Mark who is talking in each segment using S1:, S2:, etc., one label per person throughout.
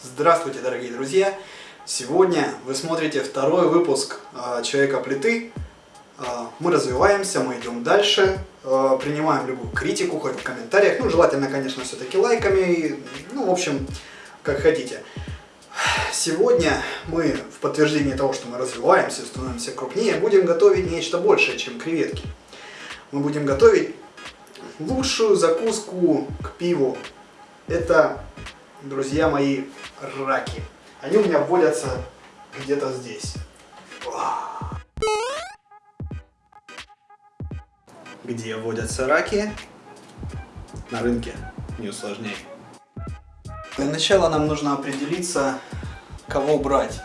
S1: Здравствуйте, дорогие друзья! Сегодня вы смотрите второй выпуск э, Человека-плиты. Э, мы развиваемся, мы идем дальше, э, принимаем любую критику, хоть в комментариях. Ну, желательно, конечно, все-таки лайками. Ну, в общем, как хотите. Сегодня мы в подтверждение того, что мы развиваемся, становимся крупнее, будем готовить нечто большее, чем креветки. Мы будем готовить лучшую закуску к пиву. Это друзья мои, раки. Они у меня водятся где-то здесь. Где водятся раки? На рынке. Не усложняй. Для начала нам нужно определиться, кого брать.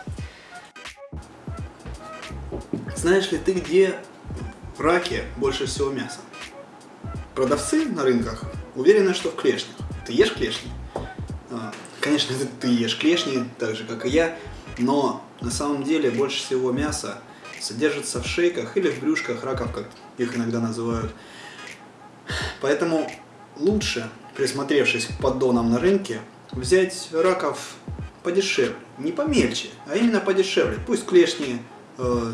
S1: Знаешь ли ты, где в раке больше всего мяса? Продавцы на рынках уверены, что в клешнях. Ты ешь клешни? Конечно, ты ешь клешни, так же, как и я, но на самом деле больше всего мяса содержится в шейках или в брюшках раков, как их иногда называют. Поэтому лучше, присмотревшись к поддонам на рынке, взять раков подешевле, не помельче, а именно подешевле. Пусть клешни э,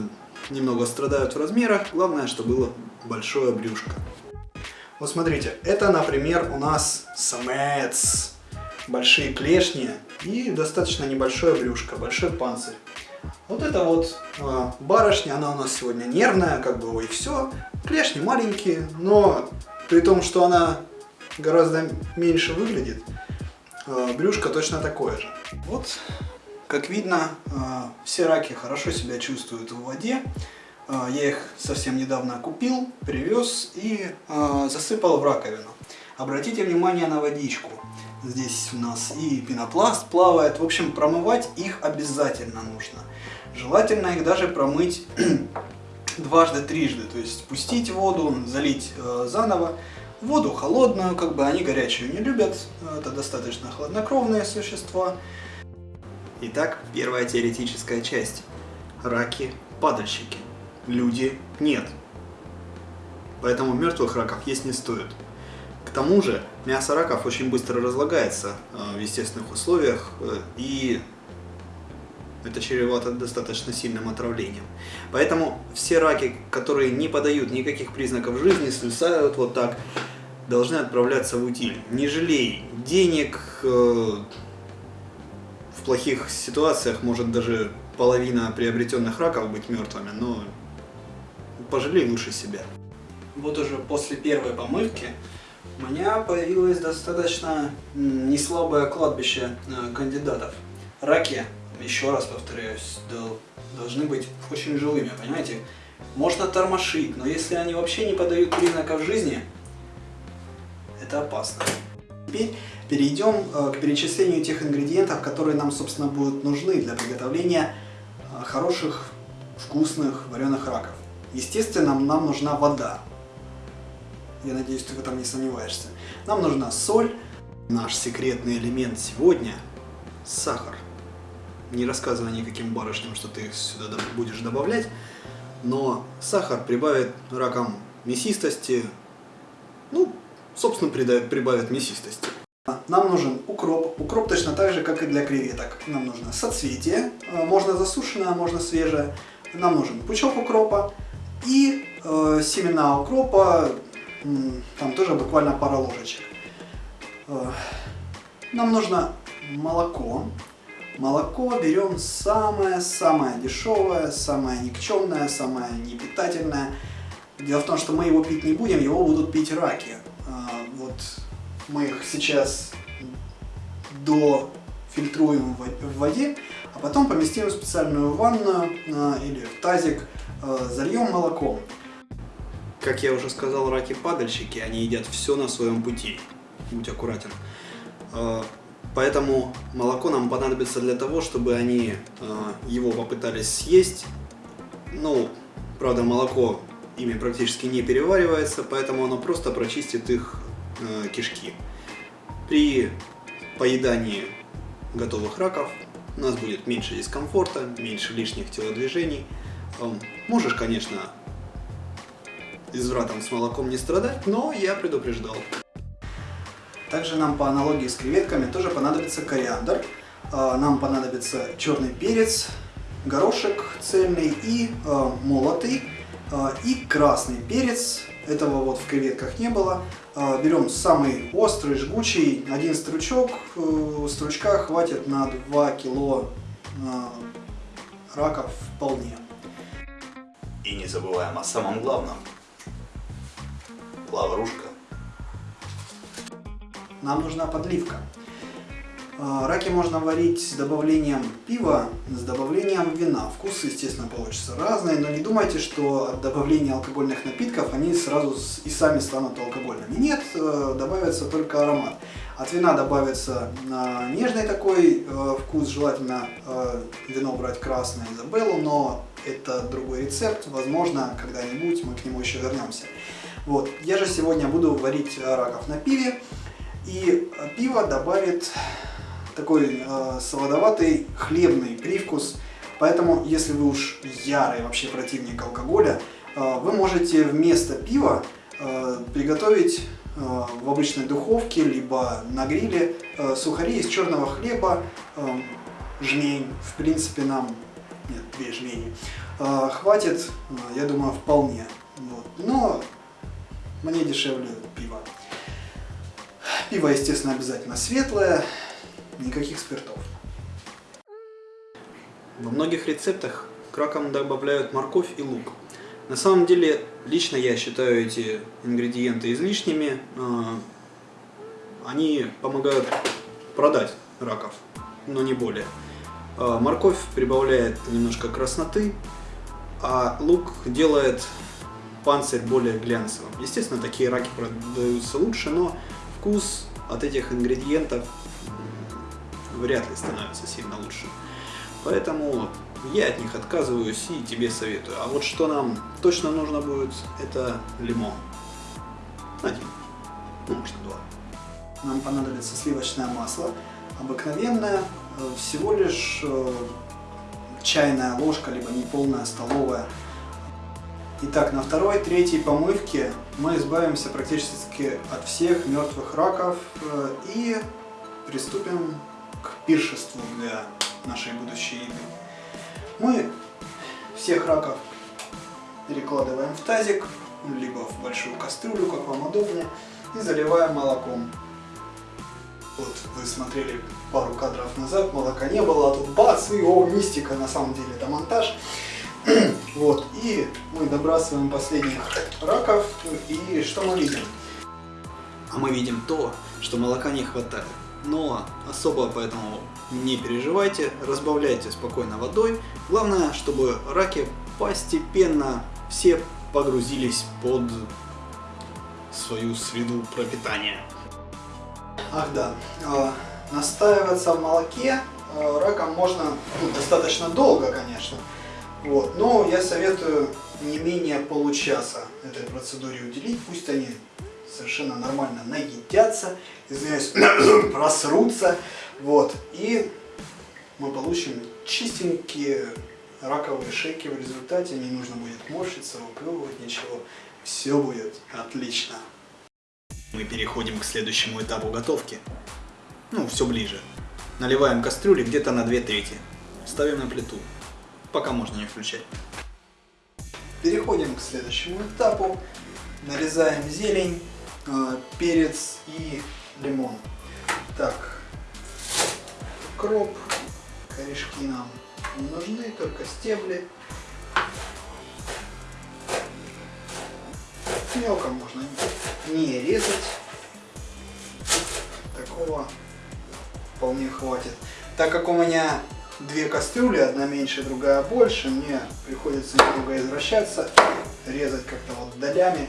S1: немного страдают в размерах, главное, чтобы было большое брюшко. Вот смотрите, это, например, у нас самец большие клешни и достаточно небольшое брюшко, большой панцирь. Вот это вот э, барышня, она у нас сегодня нервная, как бы, ой, все. Клешни маленькие, но при том, что она гораздо меньше выглядит, э, брюшко точно такое же. Вот, как видно, э, все раки хорошо себя чувствуют в воде. Я их совсем недавно купил, привез и засыпал в раковину. Обратите внимание на водичку. Здесь у нас и пенопласт плавает. В общем, промывать их обязательно нужно. Желательно их даже промыть дважды, трижды. То есть спустить воду, залить э, заново. Воду холодную, как бы они горячую не любят. Это достаточно хладнокровные существа. Итак, первая теоретическая часть. Раки – падальщики. Люди – нет. Поэтому мертвых раков есть не стоит. К тому же мясо раков очень быстро разлагается э, в естественных условиях э, и это чревато достаточно сильным отравлением. Поэтому все раки, которые не подают никаких признаков жизни, свисают вот так, должны отправляться в утиль. Не жалей денег, э, в плохих ситуациях может даже половина приобретенных раков быть мертвыми, но пожалей лучше себя. Вот уже после первой помывки у меня появилось достаточно неслабое кладбище э, кандидатов. Раки, еще раз повторяюсь, должны быть очень живыми, понимаете? Можно тормошить, но если они вообще не подают признаков жизни, это опасно. Теперь перейдем э, к перечислению тех ингредиентов, которые нам, собственно, будут нужны для приготовления э, хороших, вкусных вареных раков. Естественно, нам нужна вода. Я надеюсь, ты в этом не сомневаешься. Нам нужна соль. Наш секретный элемент сегодня – сахар. Не рассказывай никаким барышням, что ты сюда будешь добавлять, но сахар прибавит ракам мясистости, ну, собственно, прибавит мясистости. Нам нужен укроп. Укроп точно так же, как и для креветок. Нам нужно соцветие, э, можно засушенное, можно свежее. Нам нужен пучок укропа и э, семена укропа там тоже буквально пара ложечек. Э, нам нужно молоко. Молоко берем самое-самое дешевое, самое никчемное, самое непитательное. Дело в том, что мы его пить не будем, его будут пить раки. Э, вот мы их сейчас дофильтруем в воде, а потом поместим в специальную ванную э, или в тазик, зальем молоком. Как я уже сказал, раки-падальщики, они едят все на своем пути. Будь аккуратен. А, поэтому молоко нам понадобится для того, чтобы они а, его попытались съесть. Ну, правда, молоко ими практически не переваривается, поэтому оно просто прочистит их а, кишки. При поедании готовых раков у нас будет меньше дискомфорта, меньше лишних телодвижений. Можешь, конечно, извратом с молоком не страдать, но я предупреждал. Также нам по аналогии с креветками тоже понадобится кориандр. А, нам понадобится черный перец, горошек цельный и э, молотый, э, и красный перец. Этого вот в креветках не было. Берем самый острый, жгучий, один стручок. Э, стручка хватит на 2 кило раков вполне.
S2: И не забываем о самом главном. Лаврушка.
S1: Нам нужна подливка. А, раки можно варить с добавлением пива, с добавлением вина. Вкус, естественно, получится разный, но не думайте, что от добавления алкогольных напитков они сразу и сами станут алкогольными. Нет, э, добавится только аромат. От вина добавится нежный такой э, вкус, желательно э, вино брать красное Изабеллу, но это другой рецепт, возможно, когда-нибудь мы к нему еще вернемся. Вот. Я же сегодня буду варить раков на пиве, и пиво добавит такой э, солодоватый хлебный привкус. Поэтому, если вы уж ярый вообще противник алкоголя, э, вы можете вместо пива э, приготовить э, в обычной духовке, либо на гриле э, сухари из черного хлеба, э, жмень, в принципе нам, нет, две жмени, э, хватит, э, я думаю, вполне. Вот. Но мне дешевле пиво. Пиво, естественно, обязательно светлое, никаких спиртов. Во многих рецептах к ракам добавляют морковь и лук. На самом деле, лично я считаю эти ингредиенты излишними. А, они помогают продать раков, но не более. А, морковь прибавляет немножко красноты, а лук делает панцирь более глянцевым. Естественно, такие раки продаются лучше, но вкус от этих ингредиентов вряд ли становится сильно лучше. Поэтому я от них отказываюсь и тебе советую. А вот что нам точно нужно будет, это лимон. Один, ну может два. Нам понадобится сливочное масло, обыкновенное, э, всего лишь э, чайная ложка, либо неполная столовая. Итак, на второй, третьей помывке мы избавимся практически от всех мертвых раков э, и приступим к пиршеству для нашей будущей еды. Мы всех раков перекладываем в тазик, либо в большую кастрюлю, как вам удобнее, и заливаем молоком. Вот вы смотрели пару кадров назад, молока не было, а тут бац, и о, мистика, на самом деле это монтаж. вот, и мы добрасываем последних раков, и что мы видим? А мы видим то, что молока не хватает но особо поэтому не переживайте, разбавляйте спокойно водой. Главное, чтобы раки постепенно все погрузились под свою среду пропитания. Ах да, а, настаиваться в молоке а, раком можно ну, достаточно долго, конечно. Вот, но я советую не менее получаса этой процедуре уделить, пусть они совершенно нормально наедятся, извиняюсь, просрутся, вот, и мы получим чистенькие раковые шейки в результате, не нужно будет морщиться, выплевывать ничего, все будет отлично. Мы переходим к следующему этапу готовки, ну, все ближе. Наливаем кастрюли где-то на 2 трети, ставим на плиту, пока можно не включать. Переходим к следующему этапу, нарезаем зелень, Э, перец и лимон. Так, кроп, корешки нам не нужны, только стебли. Мелко можно не резать. Такого вполне хватит. Так как у меня две кастрюли, одна меньше, другая больше, мне приходится немного извращаться, резать как-то вот долями.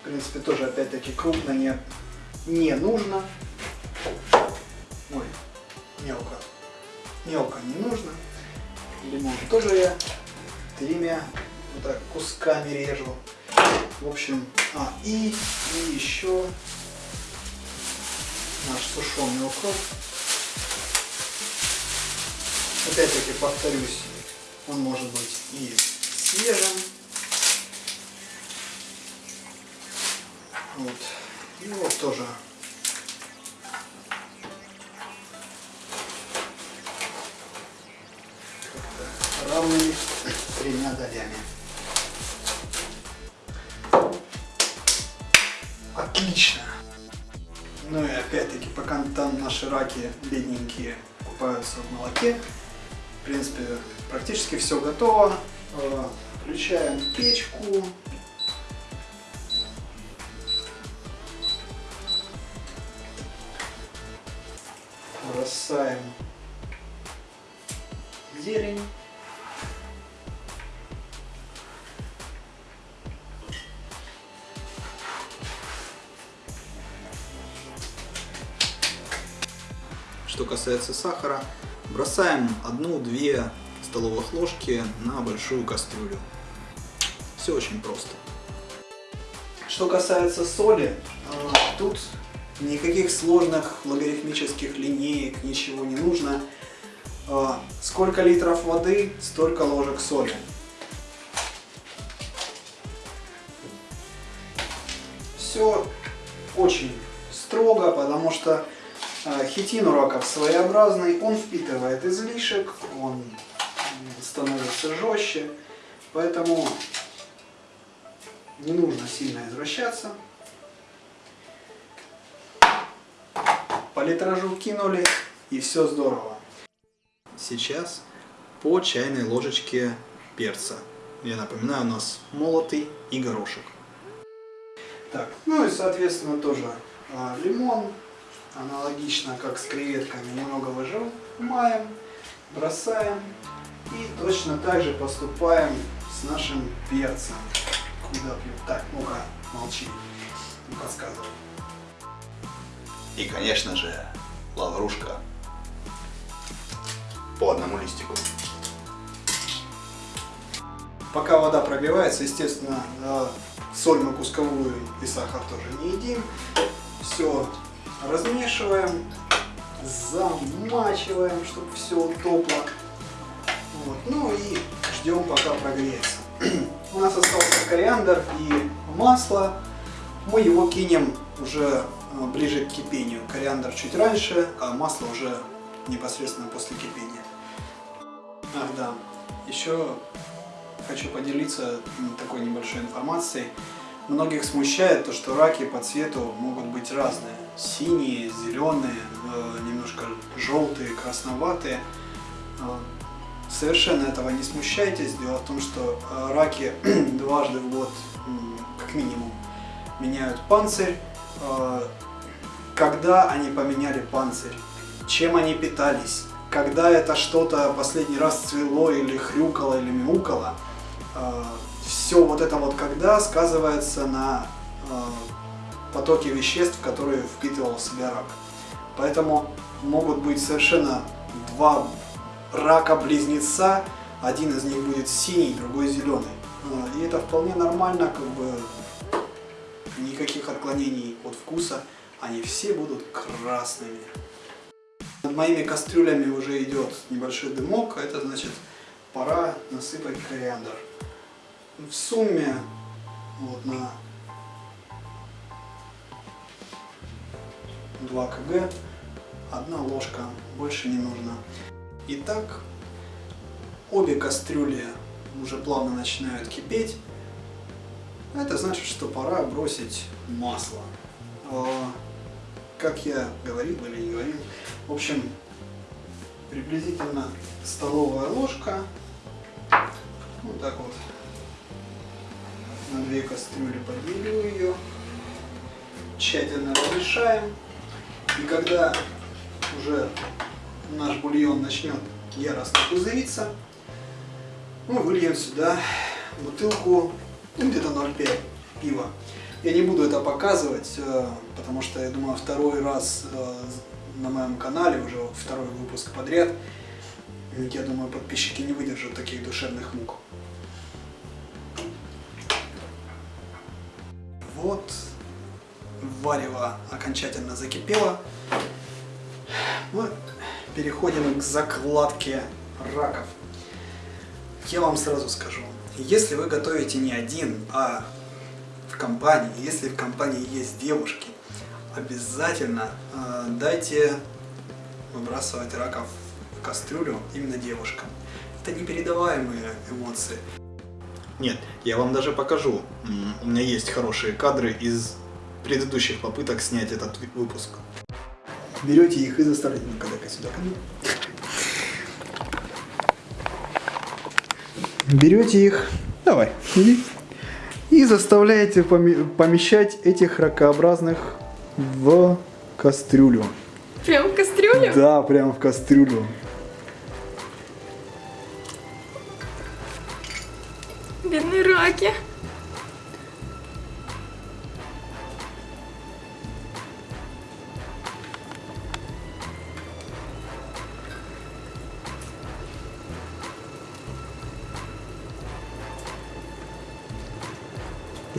S1: В принципе, тоже опять-таки крупно не, не нужно. Ой, мелко. Мелко не нужно. Лимон тоже я тремя вот так кусками режу. В общем, а, и, и еще наш сушеный укроп. Опять-таки повторюсь, он может быть и свежим, Вот. И вот тоже равными тремя долями. Отлично! Ну и опять-таки, пока там наши раки бедненькие купаются в молоке, принципе, практически все готово. Э, включаем печку. Бросаем зелень. Что касается сахара, бросаем одну-две столовых ложки на большую кастрюлю. Все очень просто. Что касается соли, э, тут никаких сложных логарифмических линеек, ничего не нужно. Э, сколько литров воды, столько ложек соли. Все очень строго, потому что хитин у раков своеобразный, он впитывает излишек, он становится жестче, поэтому не нужно сильно извращаться. По литражу кинули и все здорово. Сейчас по чайной ложечке перца. Я напоминаю, у нас молотый и горошек. Так, ну и соответственно тоже а, лимон, аналогично как с креветками, немного выжимаем, бросаем и точно так же поступаем с нашим перцем. Куда пью? Так, ну-ка, молчи, не подсказывай.
S2: И, конечно же, лаврушка по одному листику.
S1: Пока вода пробивается, естественно, соль мы кусковую и сахар тоже не едим. Все размешиваем, замачиваем, чтобы все утопло. Вот. Ну и ждем пока прогреется. У нас остался кориандр и масло. Мы его кинем уже а, ближе к кипению. Кориандр чуть раньше, а масло уже непосредственно после кипения. Ах да, еще хочу поделиться такой небольшой информацией. Многих смущает то, что раки по цвету могут быть разные. Синие, зеленые, э, немножко желтые, красноватые. Э, совершенно этого не смущайтесь. Дело в том, что э, раки дважды в год, как минимум, меняют панцирь. Когда они поменяли панцирь? Чем они питались? Когда это что-то последний раз цвело или хрюкало или мяукало? все вот это вот когда сказывается на потоке веществ, которые впитывал в себя рак. Поэтому могут быть совершенно два рака-близнеца, один из них будет синий, другой зеленый. Э, и это вполне нормально, как бы никаких отклонений от вкуса, они все будут красными. Над моими кастрюлями уже идет небольшой дымок, а это значит пора насыпать кориандр в сумме вот на 2 кг одна ложка, больше не нужно. Итак, обе кастрюли уже плавно начинают кипеть. Это значит, что пора бросить масло. А, как я говорил или не говорил, в общем, приблизительно столовая ложка. Вот так вот на две кастрюли поделю ее, тщательно размешаем. И когда уже наш бульон начнет яростно пузыриться, мы выльем сюда бутылку, ну, где-то 0,5 пива. Я не буду это показывать, э, потому что, я думаю, второй раз э, на моем канале, уже второй выпуск подряд, я думаю, подписчики не выдержат таких душевных мук. Вот, варево окончательно закипело. Мы переходим к закладке раков. Я вам сразу скажу, если вы готовите не один, а в компании, если в компании есть девушки, обязательно э, дайте выбрасывать раков в кастрюлю именно девушкам. это непередаваемые эмоции. Нет, я вам даже покажу. У меня есть хорошие кадры из предыдущих попыток снять этот выпуск. Берете их и заставляете. Ну-ка, дай-ка сюда ко мне. Берете их, давай, иди, и заставляете поме- помещать этих ракообразных в кастрюлю.
S3: Прям в кастрюлю?
S1: Да, прям в кастрюлю.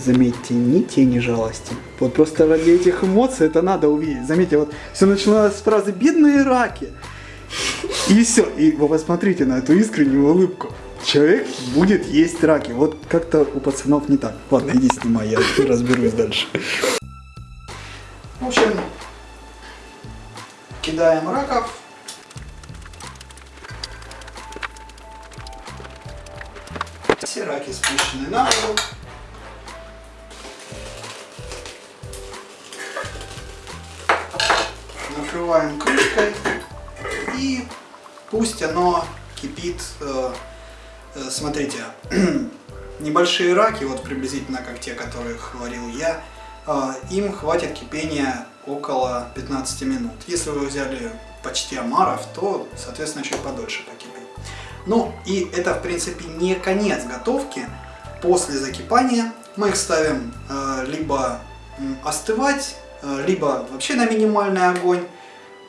S1: Заметьте, ни тени жалости. Вот просто ради этих эмоций это надо увидеть. Заметьте, вот все начиналось с фразы «бедные раки». И все. И вы посмотрите на эту искреннюю улыбку. Человек будет есть раки. Вот как-то у пацанов не так. Ладно, иди снимай, я разберусь дальше. В общем, кидаем раков. Все раки спущены на воду. Накрываем крышкой и пусть оно кипит. э, э, Смотрите, небольшие раки, вот приблизительно как те, которых варил я, э, им хватит кипения около 15 минут. Если вы взяли почти омаров, то, соответственно, чуть подольше покипит. Ну и это, в принципе, не конец готовки. После закипания мы их ставим либо остывать, либо вообще на минимальный огонь,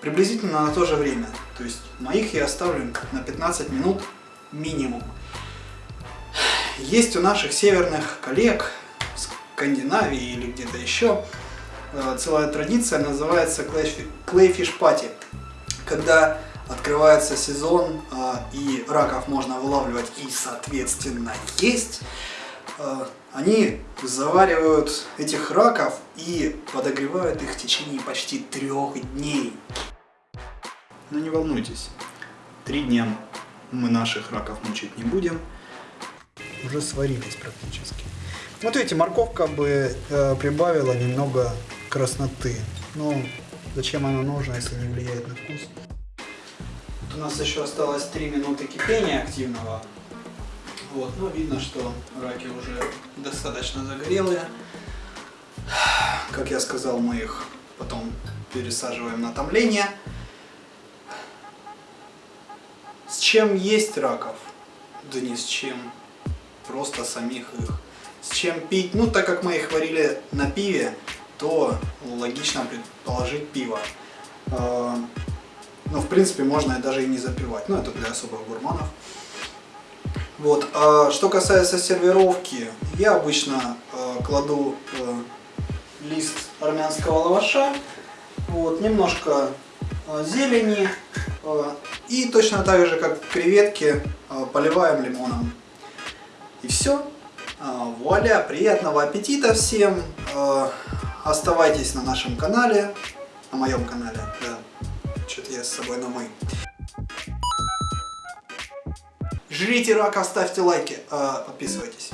S1: приблизительно на то же время. То есть моих я оставлю на 15 минут минимум. Есть у наших северных коллег в Скандинавии или где-то еще э, целая традиция, называется Clayfish Party, когда открывается сезон э, и раков можно вылавливать и, соответственно, есть. Э, Они заваривают этих раков и подогревают их в течение почти трех дней. Но не волнуйтесь, три дня мы наших раков мучить не будем. Уже сварились практически. Вот видите, морковка бы э, прибавила немного красноты. Ну, зачем она нужна, если не влияет на вкус? Тут у нас еще осталось 3 минуты кипения активного. Вот, ну видно, что раки уже достаточно загорелые. Как я сказал, мы их потом пересаживаем на томление. С чем есть раков? Да ни с чем. Просто самих их. С чем пить? Ну, так как мы их варили на пиве, то логично предположить пиво. А, Ну, в принципе, можно даже и не запивать. Ну, это для особых гурманов. Вот. А что касается сервировки, я обычно э, кладу э, лист армянского лаваша, вот, немножко э, зелени э, и точно так же, как креветки, э, поливаем лимоном. И все. Вуаля, приятного аппетита всем. Э, оставайтесь на нашем канале, на моем канале, да. Что-то я с собой на мы. Жрите рака, ставьте лайки, подписывайтесь.